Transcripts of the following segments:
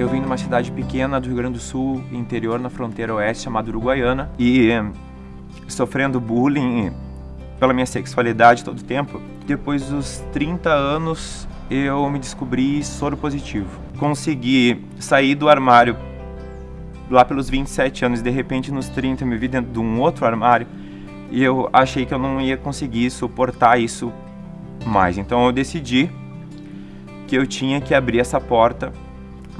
eu vim de uma cidade pequena do Rio Grande do Sul, interior, na fronteira oeste, chamada Uruguaiana, e sofrendo bullying pela minha sexualidade todo o tempo. Depois dos 30 anos, eu me descobri soro positivo. Consegui sair do armário lá pelos 27 anos, de repente nos 30 eu me vi dentro de um outro armário e eu achei que eu não ia conseguir suportar isso mais. Então eu decidi que eu tinha que abrir essa porta,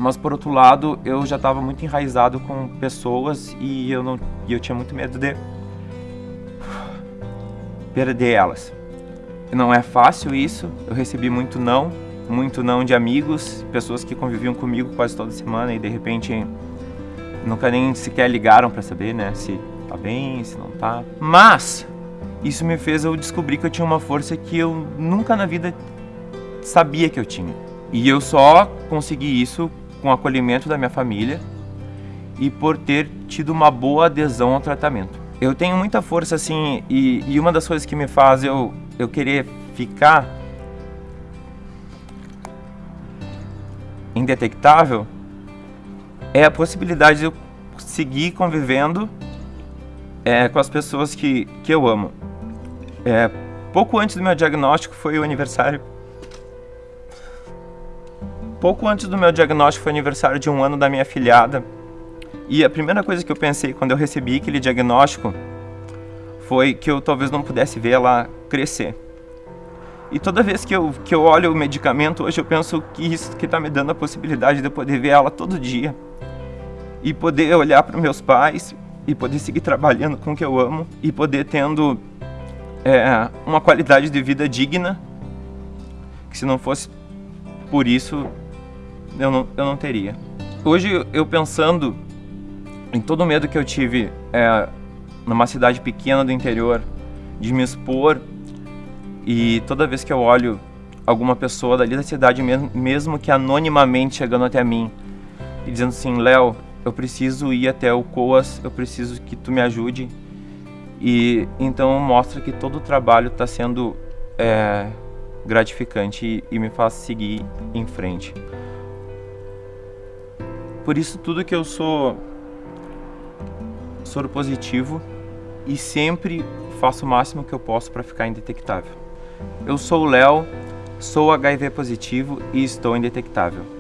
mas por outro lado eu já estava muito enraizado com pessoas e eu não e eu tinha muito medo de perder elas. Não é fácil isso, eu recebi muito não, muito não de amigos, pessoas que conviviam comigo quase toda semana e de repente nunca nem sequer ligaram para saber, né, se tá bem, se não tá. Mas isso me fez eu descobrir que eu tinha uma força que eu nunca na vida sabia que eu tinha. E eu só consegui isso com o acolhimento da minha família e por ter tido uma boa adesão ao tratamento. Eu tenho muita força assim e, e uma das coisas que me faz eu, eu querer ficar indetectável é a possibilidade de eu seguir convivendo é, com as pessoas que, que eu amo. É, pouco antes do meu diagnóstico foi o aniversário. Pouco antes do meu diagnóstico foi aniversário de um ano da minha filhada. E a primeira coisa que eu pensei quando eu recebi aquele diagnóstico foi que eu talvez não pudesse ver ela crescer. E toda vez que eu, que eu olho o medicamento, hoje eu penso que isso que está me dando a possibilidade de eu poder ver ela todo dia. E poder olhar para meus pais e poder seguir trabalhando com o que eu amo e poder tendo é, uma qualidade de vida digna que se não fosse por isso eu não, eu não teria. Hoje eu pensando em todo o medo que eu tive é, numa cidade pequena do interior, de me expor, e toda vez que eu olho alguma pessoa dali da cidade, mesmo, que anonimamente chegando até mim, e dizendo assim, Léo, eu preciso ir até o COAS, eu preciso que tu me ajude. E então mostra que todo o trabalho está sendo é, gratificante e, e me faz seguir em frente. Por isso tudo que eu sou soro positivo e sempre faço o máximo que eu posso para ficar indetectável. Eu sou o Léo, sou HIV positivo e estou indetectável.